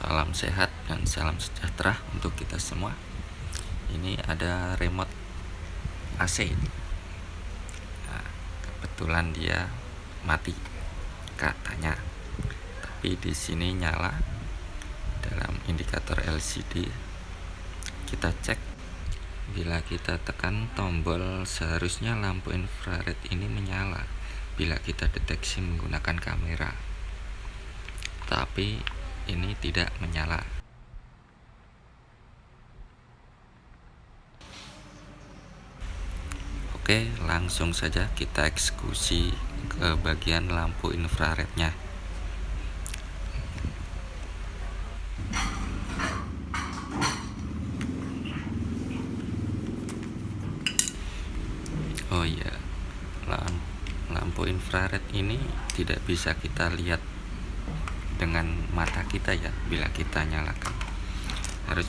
Salam sehat dan salam sejahtera untuk kita semua. Ini ada remote AC. Nah, kebetulan dia mati katanya. Tapi di sini nyala dalam indikator LCD. Kita cek bila kita tekan tombol seharusnya lampu infrared ini menyala bila kita deteksi menggunakan kamera. Tapi ini tidak menyala. Oke, langsung saja kita eksekusi ke bagian lampu infrarednya. Oh iya, lampu infrared ini tidak bisa kita lihat dengan mata kita ya bila kita nyalakan. Harus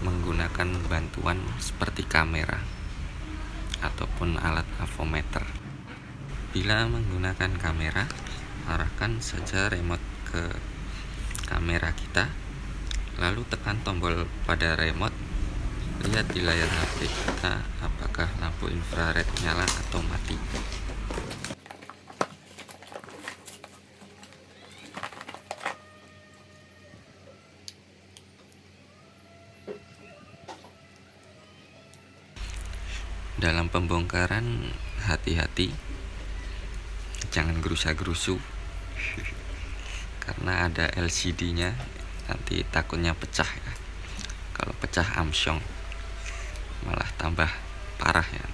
menggunakan bantuan seperti kamera ataupun alat avometer. Bila menggunakan kamera arahkan saja remote ke kamera kita lalu tekan tombol pada remote. Lihat di layar HP kita apakah lampu infrared nyala atau mati dalam pembongkaran hati-hati. Jangan gerusa-gerusu. Karena ada LCD nya nanti takutnya pecah ya. Kalau pecah amsyong malah tambah parah ya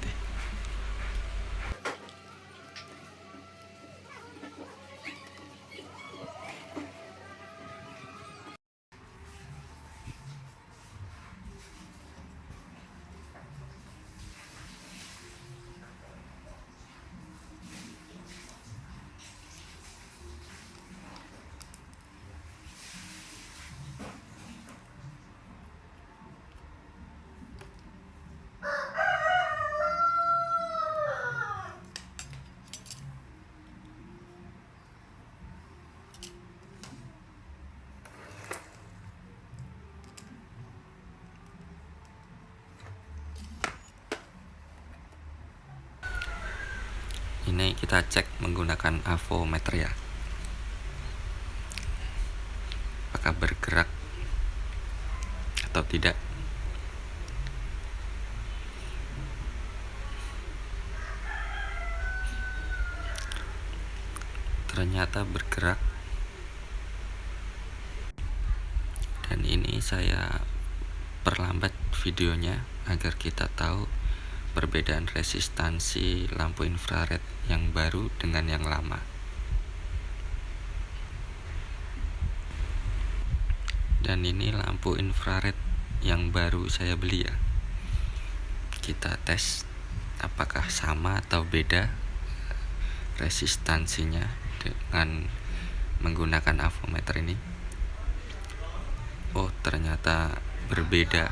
ini kita cek menggunakan avometer ya. Apakah bergerak atau tidak? Ternyata bergerak. Dan ini saya perlambat videonya agar kita tahu perbedaan resistansi lampu infrared yang baru dengan yang lama. Dan ini lampu infrared yang baru saya beli ya. Kita tes apakah sama atau beda resistansinya dengan menggunakan avometer ini. Oh, ternyata berbeda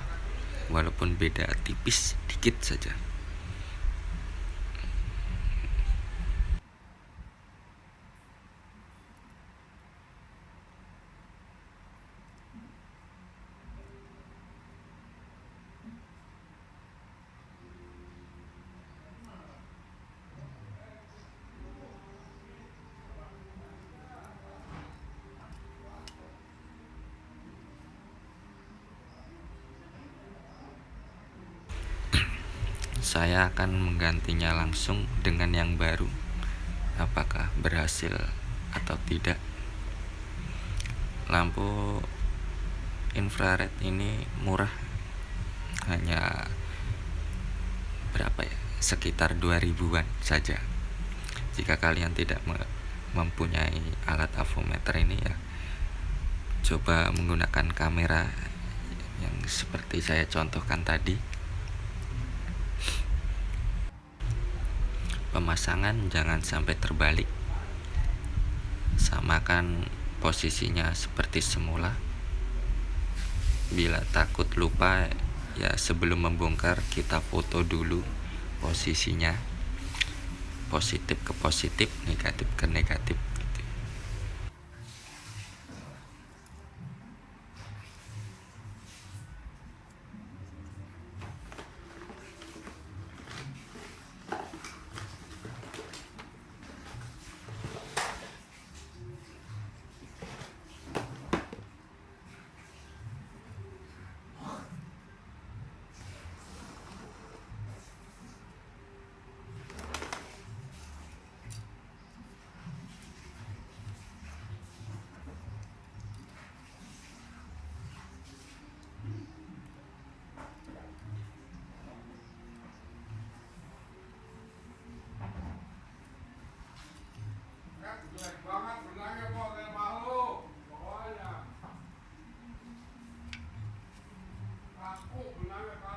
walaupun beda tipis dikit saja. Saya akan menggantinya langsung dengan yang baru. Apakah berhasil atau tidak? Lampu infrared ini murah. Hanya berapa ya? Sekitar 2000-an saja. Jika kalian tidak mempunyai alat avometer ini ya coba menggunakan kamera yang seperti saya contohkan tadi pemasangan jangan sampai terbalik. Samakan posisinya seperti semula. Bila takut lupa ya sebelum membongkar kita foto dulu posisinya. Positif ke positif negatif ke negatif Myra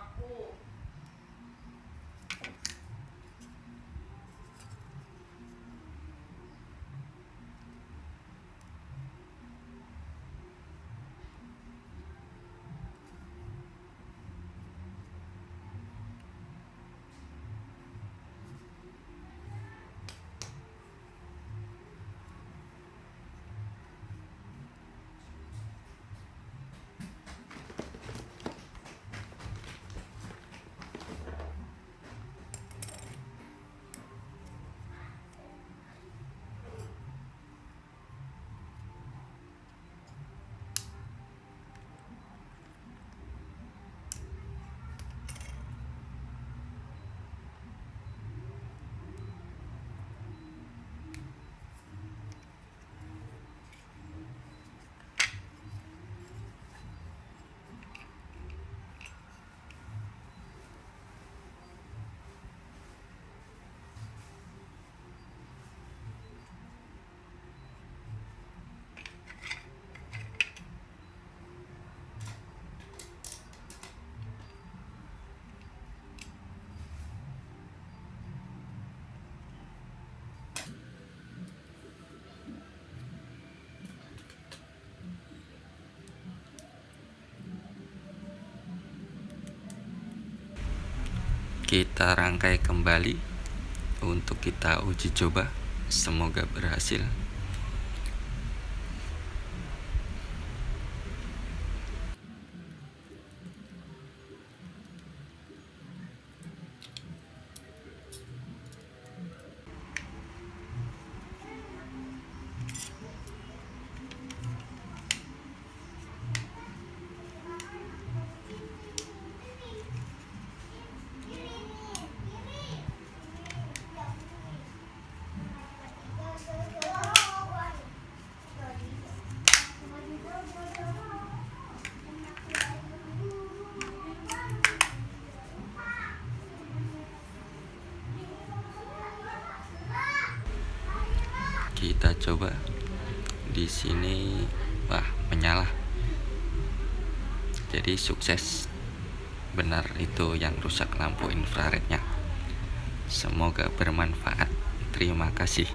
kita rangkai kembali untuk kita uji coba. Semoga berhasil kita coba di sini. Wah menyala. Jadi sukses. Benar itu yang rusak lampu infrarednya. Semoga bermanfaat. Terima kasih